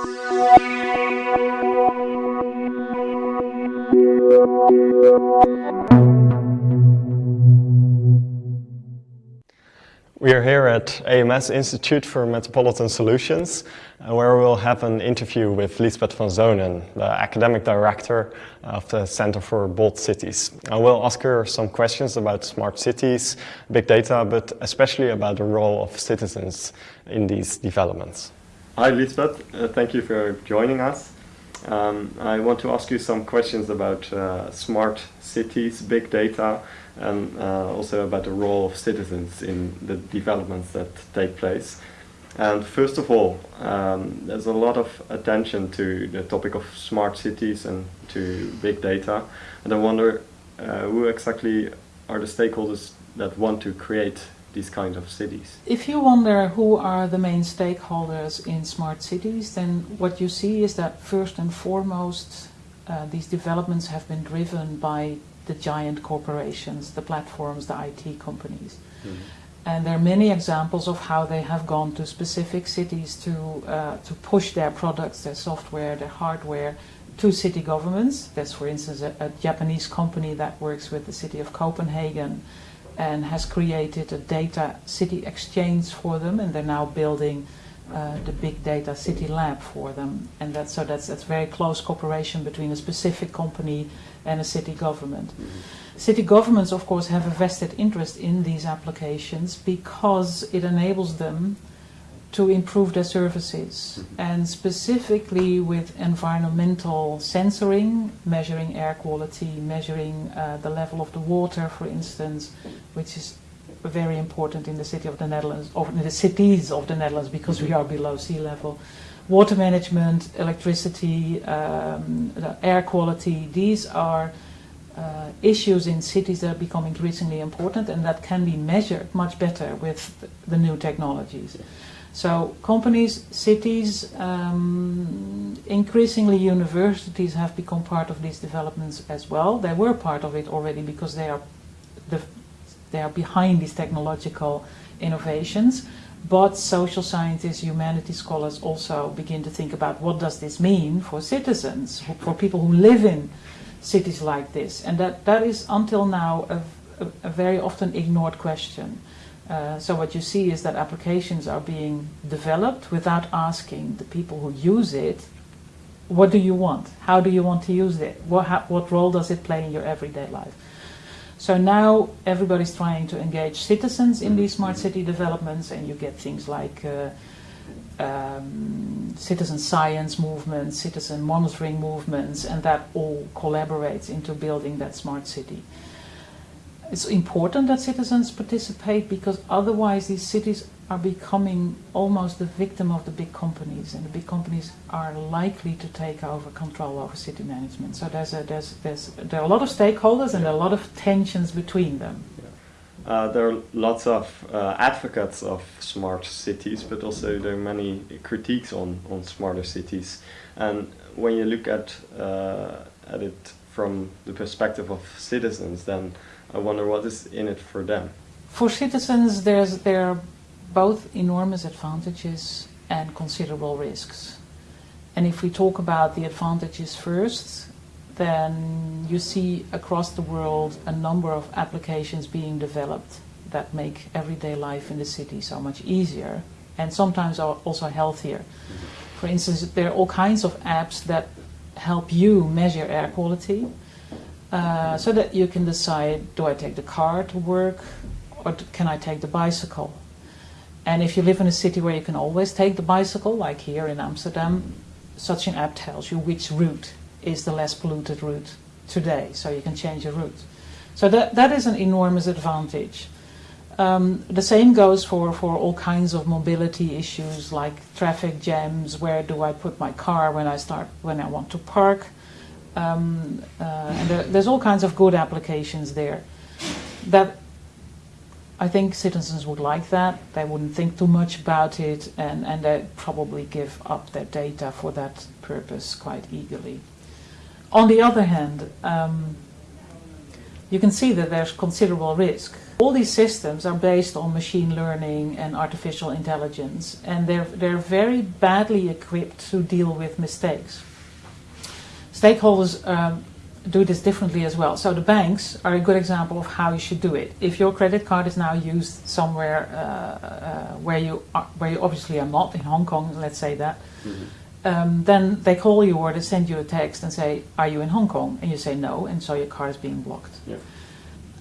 We are here at AMS Institute for Metropolitan Solutions, uh, where we'll have an interview with Liesbet van Zoonen, the academic director of the Center for Bold Cities. I will ask her some questions about smart cities, big data, but especially about the role of citizens in these developments. Hi Liesbet, uh, thank you for joining us. Um, I want to ask you some questions about uh, smart cities, big data, and uh, also about the role of citizens in the developments that take place. And first of all, um, there's a lot of attention to the topic of smart cities and to big data. And I wonder uh, who exactly are the stakeholders that want to create these kind of cities? If you wonder who are the main stakeholders in smart cities, then what you see is that first and foremost, uh, these developments have been driven by the giant corporations, the platforms, the IT companies. Mm -hmm. And there are many examples of how they have gone to specific cities to, uh, to push their products, their software, their hardware to city governments. There's, for instance, a, a Japanese company that works with the city of Copenhagen and has created a data city exchange for them, and they're now building uh, the big data city lab for them. And that's, so that's, that's very close cooperation between a specific company and a city government. Mm -hmm. City governments, of course, have a vested interest in these applications because it enables them to improve their services. Mm -hmm. And specifically with environmental sensoring, measuring air quality, measuring uh, the level of the water, for instance, which is very important in the city of the Netherlands, or in the cities of the Netherlands, because we are below sea level water management, electricity, um, air quality, these are uh, issues in cities that become increasingly important and that can be measured much better with the new technologies. So companies, cities, um, increasingly universities have become part of these developments as well. They were part of it already because they are, the, they are behind these technological innovations. But social scientists, humanities scholars also begin to think about what does this mean for citizens, for people who live in cities like this. And that, that is until now a, a, a very often ignored question. Uh, so what you see is that applications are being developed without asking the people who use it, what do you want? How do you want to use it? What, what role does it play in your everyday life? So now everybody's trying to engage citizens in these smart city developments and you get things like uh, um, citizen science movements, citizen monitoring movements, and that all collaborates into building that smart city. It's important that citizens participate because otherwise these cities are becoming almost the victim of the big companies and the big companies are likely to take over control over city management. So there's a, there's, there's, there are a lot of stakeholders and there are a lot of tensions between them. Uh, there are lots of uh, advocates of smart cities, but also there are many critiques on, on smarter cities. And when you look at, uh, at it from the perspective of citizens, then I wonder what is in it for them. For citizens, there's, there are both enormous advantages and considerable risks. And if we talk about the advantages first, then you see across the world a number of applications being developed that make everyday life in the city so much easier and sometimes are also healthier. Mm-hmm. For instance, there are all kinds of apps that help you measure air quality uh, so that you can decide, do I take the car to work or can I take the bicycle? And if you live in a city where you can always take the bicycle, like here in Amsterdam, such an app tells you which route is the less polluted route today, so you can change your route. So that, that is an enormous advantage. Um, the same goes for, for all kinds of mobility issues like traffic jams, where do I put my car when I start when I want to park. Um, uh, and there, there's all kinds of good applications there. That I think citizens would like that. They wouldn't think too much about it and, and they probably give up their data for that purpose quite eagerly. On the other hand, um, you can see that there's considerable risk. All these systems are based on machine learning and artificial intelligence, and they're, they're very badly equipped to deal with mistakes. Stakeholders um, do this differently as well. So the banks are a good example of how you should do it. If your credit card is now used somewhere uh, uh, where you are, where you obviously are not in Hong Kong, let's say that, mm-hmm. um, then they call you or they send you a text and say, "Are you in Hong Kong?" And you say no, and so your card is being blocked. Yeah.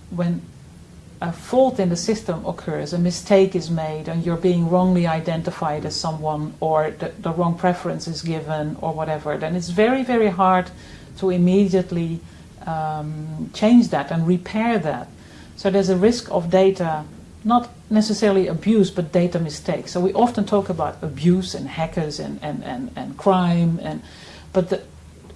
When a fault in the system occurs, a mistake is made, and you're being wrongly identified as someone, or the, the wrong preference is given, or whatever, then it's very, very hard to immediately um, change that and repair that. So there's a risk of data, not necessarily abuse, but data mistakes. So we often talk about abuse and hackers and, and, and, and crime, and, but the,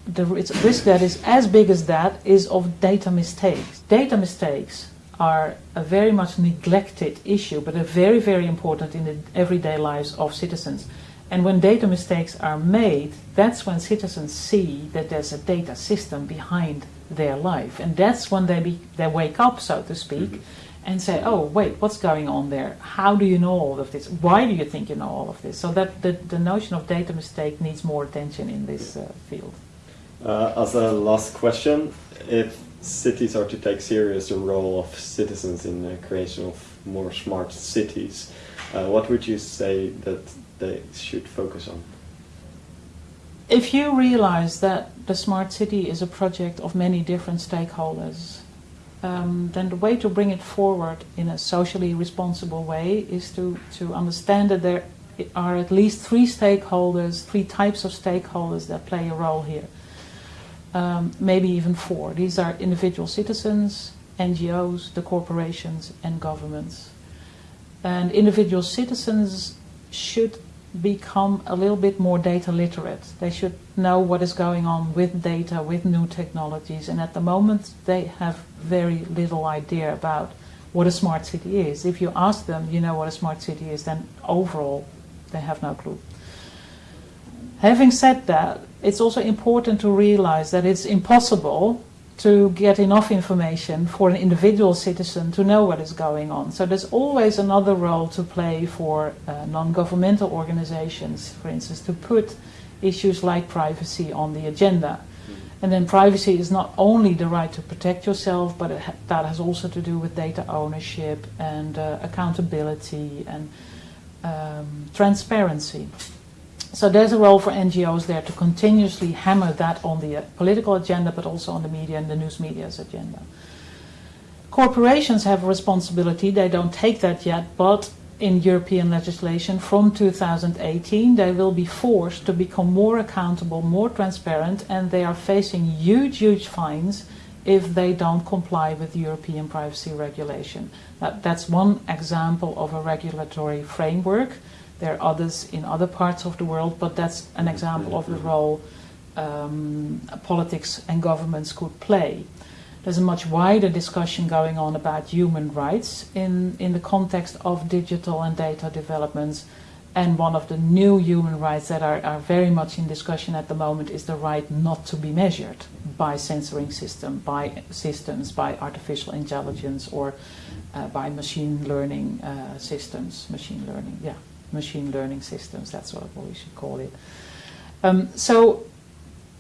the risk that is as big as that is of data mistakes. Data mistakes are a very much neglected issue, but are very, very important in the everyday lives of citizens. And when data mistakes are made, that's when citizens see that there's a data system behind their life. And that's when they, be, they wake up, so to speak, mm -hmm. and say, oh, wait, what's going on there? How do you know all of this? Why do you think you know all of this? So that the, the notion of data mistake needs more attention in this uh, field. Uh, as a last question, if cities are to take serious the role of citizens in the creation of more smart cities, uh, what would you say that they should focus on? If you realize that the smart city is a project of many different stakeholders, um, then the way to bring it forward in a socially responsible way is to, to understand that there are at least three stakeholders, three types of stakeholders that play a role here. Um, maybe even four. These are individual citizens, NGOs, the corporations, and governments. And individual citizens should become a little bit more data literate. They should know what is going on with data, with new technologies, and at the moment they have very little idea about what a smart city is. If you ask them, you know what a smart city is, then overall they have no clue. Having said that, it's also important to realize that it's impossible to get enough information for an individual citizen to know what is going on. So there's always another role to play for uh, non-governmental organizations, for instance, to put issues like privacy on the agenda. Mm-hmm. And then privacy is not only the right to protect yourself, but ha that has also to do with data ownership and uh, accountability and um, transparency. So there's a role for NGOs there to continuously hammer that on the uh, political agenda, but also on the media and the news media's agenda. Corporations have a responsibility. They don't take that yet, but in European legislation from 2018, they will be forced to become more accountable, more transparent, and they are facing huge, huge fines if they don't comply with European privacy regulation. That, that's one example of a regulatory framework there are others in other parts of the world, but that's an example of the role um, politics and governments could play. There's a much wider discussion going on about human rights in, in the context of digital and data developments. And one of the new human rights that are, are very much in discussion at the moment is the right not to be measured by sensoring system, by systems, by artificial intelligence, or uh, by machine learning uh, systems. Machine learning, yeah machine learning systems, that's what we should call it. Um, so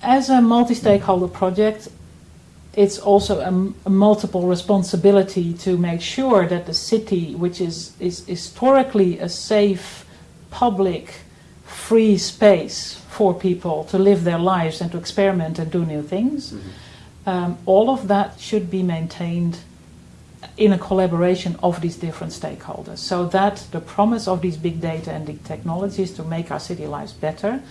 as a multi-stakeholder project, it's also a, a, multiple responsibility to make sure that the city, which is, is historically a safe, public, free space for people to live their lives and to experiment and do new things, mm -hmm. um, all of that should be maintained in a collaboration of these different stakeholders. So that the promise of these big data and the technologies to make our city lives better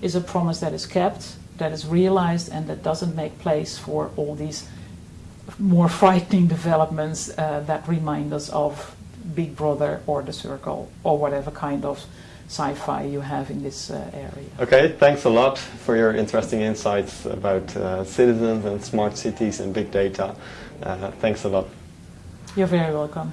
is a promise that is kept, that is realized, and that doesn't make place for all these more frightening developments uh, that remind us of Big Brother or The Circle or whatever kind of sci-fi you have in this uh, area. Okay, thanks a lot for your interesting insights about uh, citizens and smart cities and big data. Uh, thanks a lot. You're very welcome.